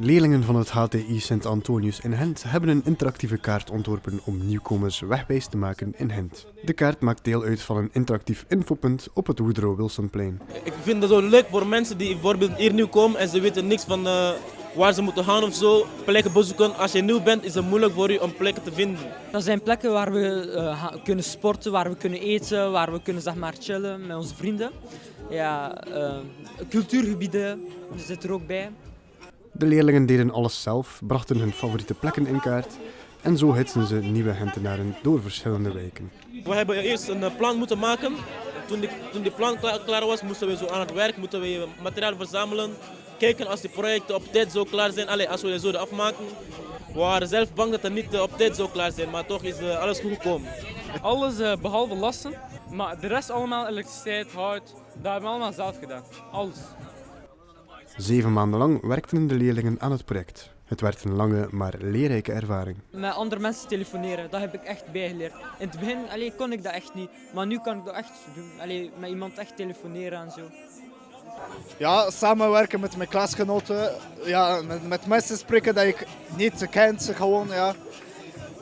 Leerlingen van het HTI Sint Antonius in Gent hebben een interactieve kaart ontworpen om nieuwkomers wegwijs te maken in Gent. De kaart maakt deel uit van een interactief infopunt op het Woodrow Wilsonplein. Ik vind het zo leuk voor mensen die bijvoorbeeld hier nieuw komen en ze weten niks van eh, waar ze moeten gaan of zo. Plekken bezoeken. Als je nieuw bent is het moeilijk voor je om plekken te vinden. Dat zijn plekken waar we eh, kunnen sporten, waar we kunnen eten, waar we kunnen zeg maar, chillen met onze vrienden. Ja, eh, cultuurgebieden zitten er ook bij. De leerlingen deden alles zelf, brachten hun favoriete plekken in kaart en zo hitsen ze nieuwe Gentenaren door verschillende wijken. We hebben eerst een eh, plan moeten maken. Toen die, toen die plan klaar, klaar was, moesten we zo aan het werk, moeten we materiaal verzamelen. Kijken als die projecten op tijd zo klaar zijn, Allee, als we die zouden afmaken. We waren zelf bang dat het niet eh, op tijd zou klaar zijn, maar toch is eh, alles goed gekomen. Alles eh, behalve lassen, maar de rest allemaal elektriciteit, hout, dat hebben we allemaal zelf gedaan. Alles. Zeven maanden lang werkten de leerlingen aan het project. Het werd een lange maar leerrijke ervaring. Met andere mensen telefoneren, dat heb ik echt bijgeleerd. In het begin allee, kon ik dat echt niet, maar nu kan ik dat echt doen. Allee, met iemand echt telefoneren en zo. Ja, samenwerken met mijn klasgenoten. Ja, met, met mensen spreken dat ik niet kent, gewoon, ja.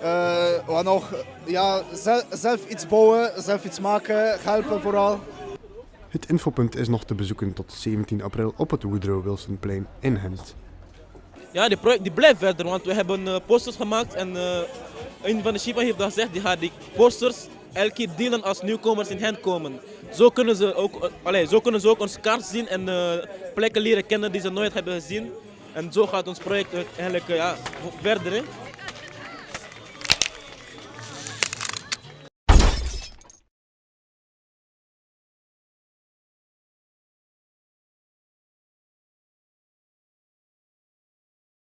Eh, wat nog? Ja, zelf, zelf iets bouwen, zelf iets maken, helpen vooral. Het infopunt is nog te bezoeken tot 17 april op het Woodrow Wilsonplein in Gent. Ja, die project die blijft verder, want we hebben eh, posters gemaakt en eh, een van de chifa heeft dat gezegd, die gaat die posters elke keer delen als nieuwkomers in hen komen. Zo kunnen ze ook, eh, allee, zo kunnen ze ook onze kaart zien en plekken leren kennen die ze nooit hebben gezien. En zo gaat ons project eigenlijk ja, verder. Hè.